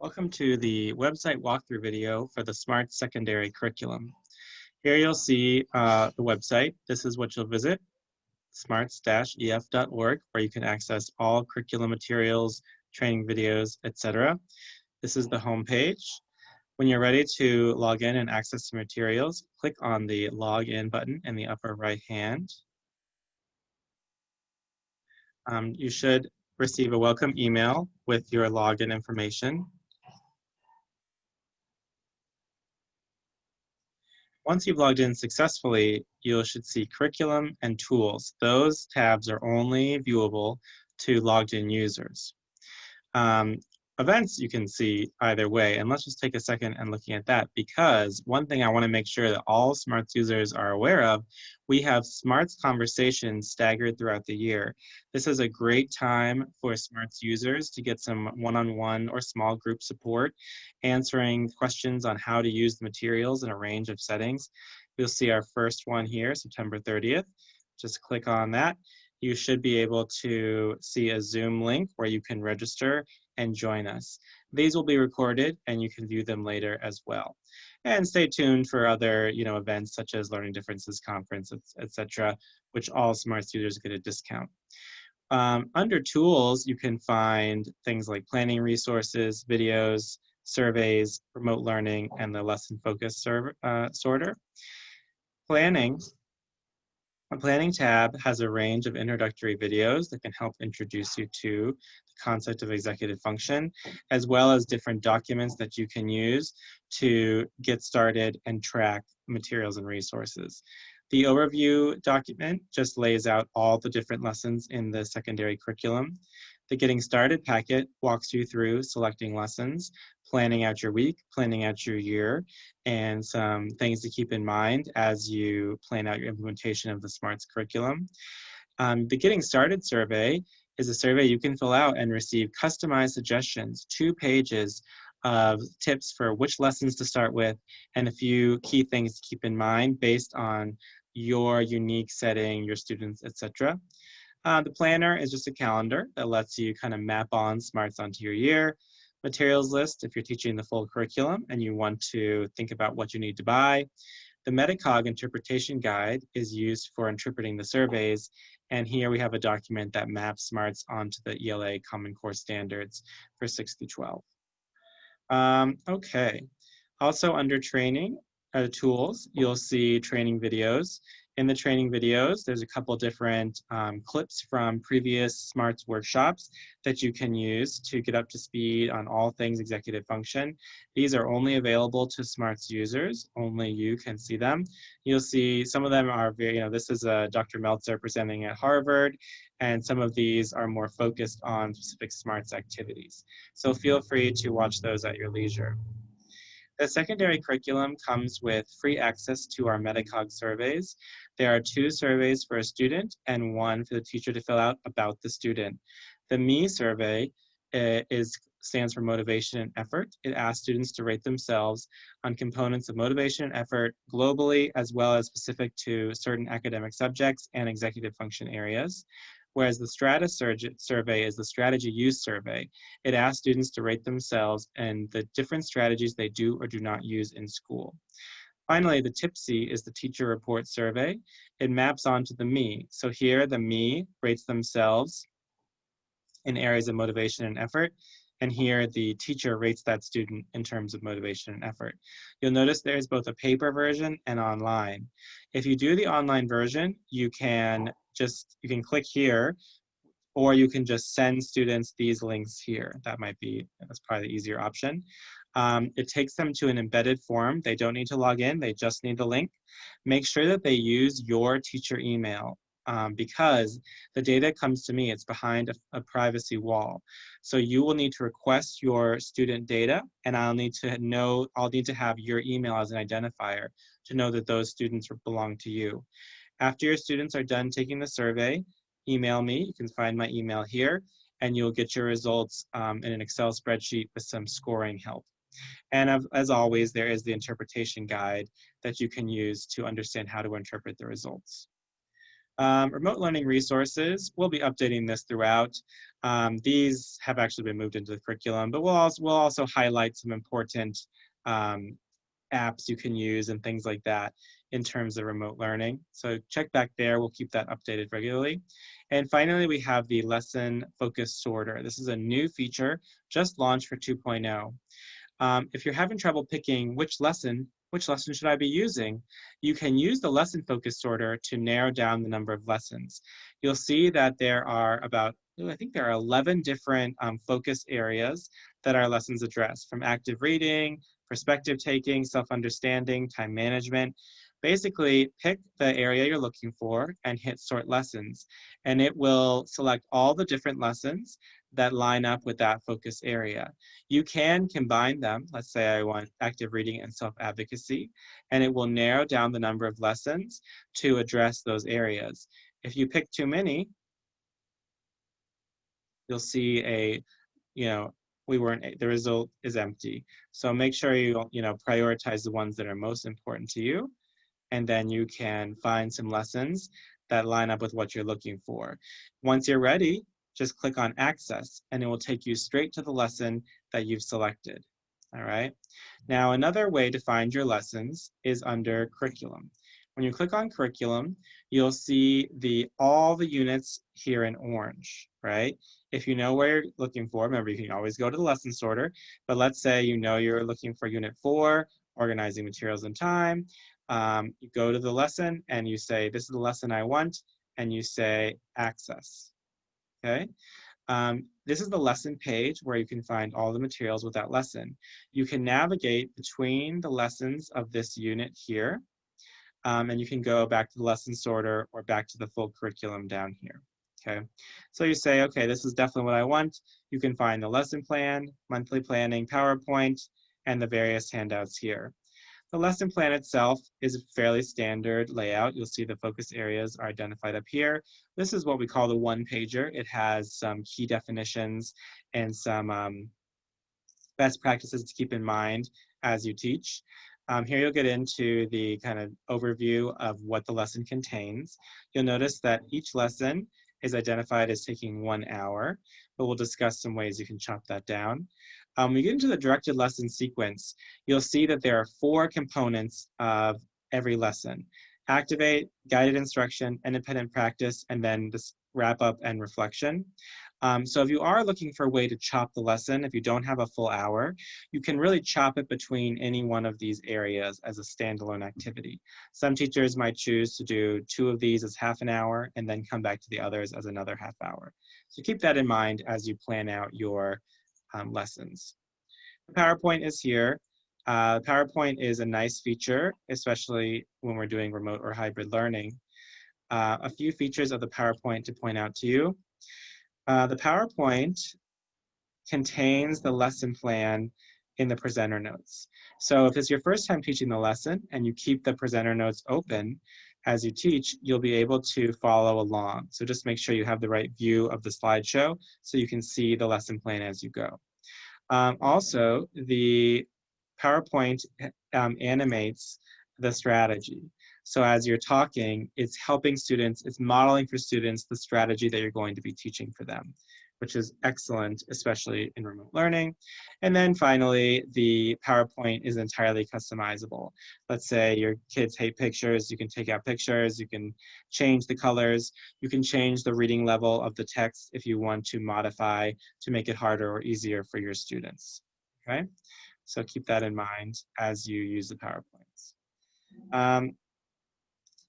Welcome to the website walkthrough video for the SMART secondary curriculum. Here you'll see uh, the website. This is what you'll visit, smarts-ef.org, where you can access all curriculum materials, training videos, etc. This is the home page. When you're ready to log in and access the materials, click on the login button in the upper right hand. Um, you should receive a welcome email with your login information. Once you've logged in successfully, you should see curriculum and tools. Those tabs are only viewable to logged in users. Um, events you can see either way. And let's just take a second and looking at that because one thing I want to make sure that all Smarts users are aware of, we have Smarts conversations staggered throughout the year. This is a great time for Smarts users to get some one-on-one -on -one or small group support, answering questions on how to use the materials in a range of settings. You'll see our first one here, September 30th. Just click on that you should be able to see a Zoom link where you can register and join us. These will be recorded and you can view them later as well. And stay tuned for other you know, events such as Learning Differences Conference, etc., which all Smart Students get a discount. Um, under tools, you can find things like planning resources, videos, surveys, remote learning, and the lesson focus uh, sorter. Planning a planning tab has a range of introductory videos that can help introduce you to the concept of executive function, as well as different documents that you can use to get started and track materials and resources. The overview document just lays out all the different lessons in the secondary curriculum. The Getting Started packet walks you through selecting lessons, planning out your week, planning out your year, and some things to keep in mind as you plan out your implementation of the SMARTS curriculum. Um, the Getting Started survey is a survey you can fill out and receive customized suggestions, two pages of tips for which lessons to start with and a few key things to keep in mind based on your unique setting, your students, etc. Uh, the planner is just a calendar that lets you kind of map on smarts onto your year. Materials list if you're teaching the full curriculum and you want to think about what you need to buy. The Metacog interpretation guide is used for interpreting the surveys. And here we have a document that maps smarts onto the ELA Common Core standards for 6 through 12. Um, okay, also under training uh, tools, you'll see training videos. In the training videos, there's a couple different um, clips from previous SMARTS workshops that you can use to get up to speed on all things executive function. These are only available to SMARTS users, only you can see them. You'll see some of them are very, you know, this is uh, Dr. Meltzer presenting at Harvard, and some of these are more focused on specific SMARTS activities. So feel free to watch those at your leisure. The secondary curriculum comes with free access to our Metacog surveys. There are two surveys for a student and one for the teacher to fill out about the student. The ME survey uh, is stands for motivation and effort. It asks students to rate themselves on components of motivation and effort globally, as well as specific to certain academic subjects and executive function areas whereas the STRATUS survey is the strategy use survey. It asks students to rate themselves and the different strategies they do or do not use in school. Finally, the TIPSY is the teacher report survey. It maps onto the ME. So here, the ME rates themselves in areas of motivation and effort. And here, the teacher rates that student in terms of motivation and effort. You'll notice there's both a paper version and online. If you do the online version, you can just, you can click here, or you can just send students these links here. That might be, that's probably the easier option. Um, it takes them to an embedded form. They don't need to log in, they just need the link. Make sure that they use your teacher email um, because the data comes to me, it's behind a, a, privacy wall. So you will need to request your student data and I'll need to know, I'll need to have your email as an identifier to know that those students belong to you. After your students are done taking the survey, email me. You can find my email here, and you'll get your results um, in an Excel spreadsheet with some scoring help. And as always, there is the interpretation guide that you can use to understand how to interpret the results. Um, remote learning resources, we'll be updating this throughout. Um, these have actually been moved into the curriculum, but we'll also, we'll also highlight some important um, apps you can use and things like that in terms of remote learning. So check back there, we'll keep that updated regularly. And finally, we have the lesson focus sorter. This is a new feature just launched for 2.0. Um, if you're having trouble picking which lesson, which lesson should I be using? You can use the lesson focus sorter to narrow down the number of lessons. You'll see that there are about, I think there are 11 different um, focus areas that our lessons address, from active reading, perspective taking, self-understanding, time management. Basically, pick the area you're looking for and hit sort lessons. And it will select all the different lessons that line up with that focus area. You can combine them. Let's say I want active reading and self-advocacy, and it will narrow down the number of lessons to address those areas. If you pick too many, you'll see a, you know, we weren't, the result is empty. So make sure you, you know, prioritize the ones that are most important to you, and then you can find some lessons that line up with what you're looking for. Once you're ready, just click on access and it will take you straight to the lesson that you've selected. All right. Now, another way to find your lessons is under curriculum. When you click on curriculum, you'll see the all the units here in orange, right? If you know where you're looking for, remember you can always go to the lesson sorter, but let's say you know you're looking for unit four, organizing materials and time. Um, you go to the lesson and you say, this is the lesson I want, and you say access okay? Um, this is the lesson page where you can find all the materials with that lesson. You can navigate between the lessons of this unit here, um, and you can go back to the lesson sorter or back to the full curriculum down here, okay? So you say, okay, this is definitely what I want. You can find the lesson plan, monthly planning, PowerPoint, and the various handouts here. The lesson plan itself is a fairly standard layout. You'll see the focus areas are identified up here. This is what we call the one pager. It has some key definitions and some um, best practices to keep in mind as you teach. Um, here you'll get into the kind of overview of what the lesson contains. You'll notice that each lesson is identified as taking one hour, but we'll discuss some ways you can chop that down. Um, when we get into the directed lesson sequence, you'll see that there are four components of every lesson. Activate, guided instruction, independent practice, and then this wrap up and reflection. Um, so if you are looking for a way to chop the lesson, if you don't have a full hour, you can really chop it between any one of these areas as a standalone activity. Some teachers might choose to do two of these as half an hour and then come back to the others as another half hour. So keep that in mind as you plan out your um, lessons. The PowerPoint is here. Uh, PowerPoint is a nice feature, especially when we're doing remote or hybrid learning. Uh, a few features of the PowerPoint to point out to you. Uh, the PowerPoint contains the lesson plan in the presenter notes. So if it's your first time teaching the lesson and you keep the presenter notes open as you teach, you'll be able to follow along. So just make sure you have the right view of the slideshow so you can see the lesson plan as you go. Um, also, the PowerPoint um, animates the strategy. So as you're talking, it's helping students, it's modeling for students the strategy that you're going to be teaching for them, which is excellent, especially in remote learning. And then finally, the PowerPoint is entirely customizable. Let's say your kids hate pictures, you can take out pictures, you can change the colors, you can change the reading level of the text if you want to modify to make it harder or easier for your students, okay? So keep that in mind as you use the PowerPoints. Um,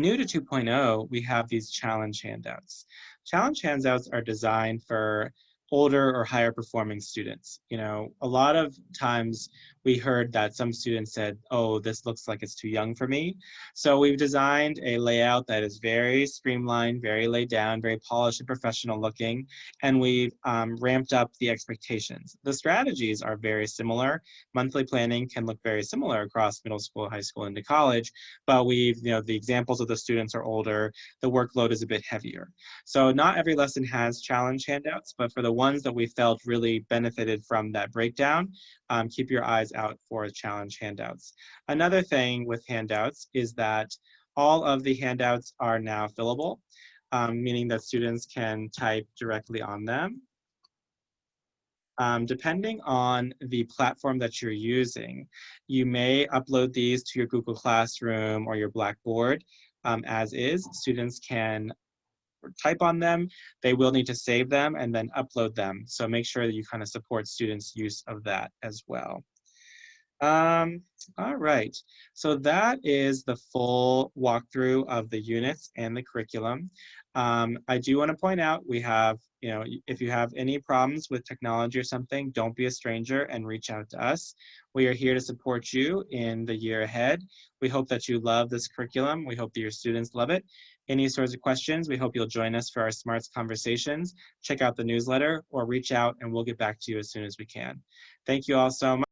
new to 2.0, we have these challenge handouts. Challenge handouts are designed for older or higher performing students. You know, a lot of times we heard that some students said, oh, this looks like it's too young for me. So we've designed a layout that is very streamlined, very laid down, very polished and professional looking, and we've um, ramped up the expectations. The strategies are very similar. Monthly planning can look very similar across middle school, high school, into college, but we've, you know, the examples of the students are older, the workload is a bit heavier. So not every lesson has challenge handouts, but for the ones that we felt really benefited from that breakdown, um, keep your out for challenge handouts. Another thing with handouts is that all of the handouts are now fillable. um, meaning that students can type directly on them. Um, depending on the platform that you're using, you may upload these to your Google Classroom or your Blackboard um, as is. Students can type on them. They will need to save them and then upload them. So make sure that you kind of support students' use of that as well. Um, all right, so that is the full walkthrough of the units and the curriculum. Um, I do want to point out we have, you know, if you have any problems with technology or something, don't be a stranger and reach out to us. We are here to support you in the year ahead. We hope that you love this curriculum. We hope that your students love it. Any sorts of questions, we hope you'll join us for our SMARTS conversations. Check out the newsletter or reach out and we'll get back to you as soon as we can. Thank you all so much.